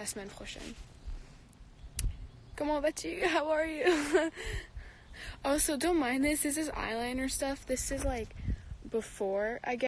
la semaine prochaine. Comment vas-tu? How are you? also, don't mind this. This is eyeliner stuff. This is like before I get